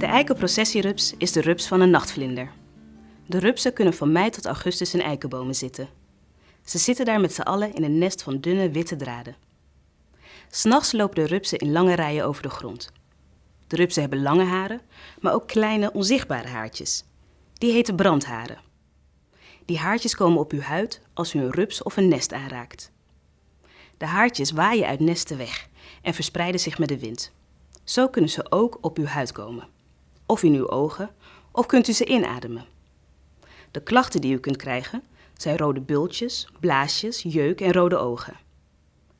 De eikenprocessierups is de rups van een nachtvlinder. De rupsen kunnen van mei tot augustus in eikenbomen zitten. Ze zitten daar met z'n allen in een nest van dunne witte draden. S'nachts lopen de rupsen in lange rijen over de grond. De rupsen hebben lange haren, maar ook kleine onzichtbare haartjes. Die heten brandharen. Die haartjes komen op uw huid als u een rups of een nest aanraakt. De haartjes waaien uit nesten weg en verspreiden zich met de wind. Zo kunnen ze ook op uw huid komen. Of in uw ogen, of kunt u ze inademen. De klachten die u kunt krijgen zijn rode bultjes, blaasjes, jeuk en rode ogen.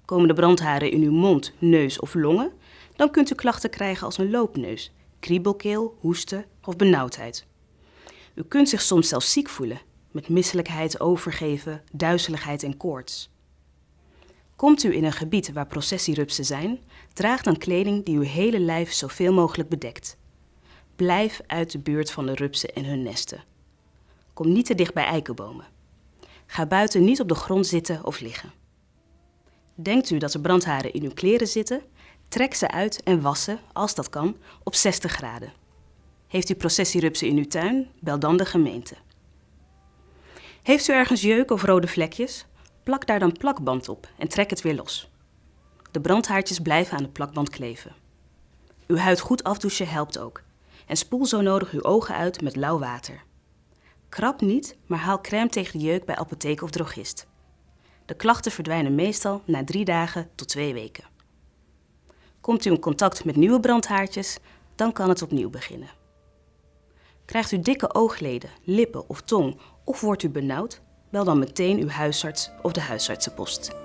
Komen de brandharen in uw mond, neus of longen, dan kunt u klachten krijgen als een loopneus, kriebelkeel, hoesten of benauwdheid. U kunt zich soms zelfs ziek voelen, met misselijkheid, overgeven, duizeligheid en koorts. Komt u in een gebied waar processierupsen zijn, draag dan kleding die uw hele lijf zoveel mogelijk bedekt. Blijf uit de buurt van de rupsen en hun nesten. Kom niet te dicht bij eikenbomen. Ga buiten niet op de grond zitten of liggen. Denkt u dat er brandharen in uw kleren zitten? Trek ze uit en wassen, als dat kan, op 60 graden. Heeft u processierupsen in uw tuin? Bel dan de gemeente. Heeft u ergens jeuk of rode vlekjes? Plak daar dan plakband op en trek het weer los. De brandhaartjes blijven aan de plakband kleven. Uw huid goed afdouchen helpt ook. En spoel zo nodig uw ogen uit met lauw water. Krab niet, maar haal crème tegen de jeuk bij apotheek of drogist. De klachten verdwijnen meestal na drie dagen tot twee weken. Komt u in contact met nieuwe brandhaartjes, dan kan het opnieuw beginnen. Krijgt u dikke oogleden, lippen of tong of wordt u benauwd, bel dan meteen uw huisarts of de huisartsenpost.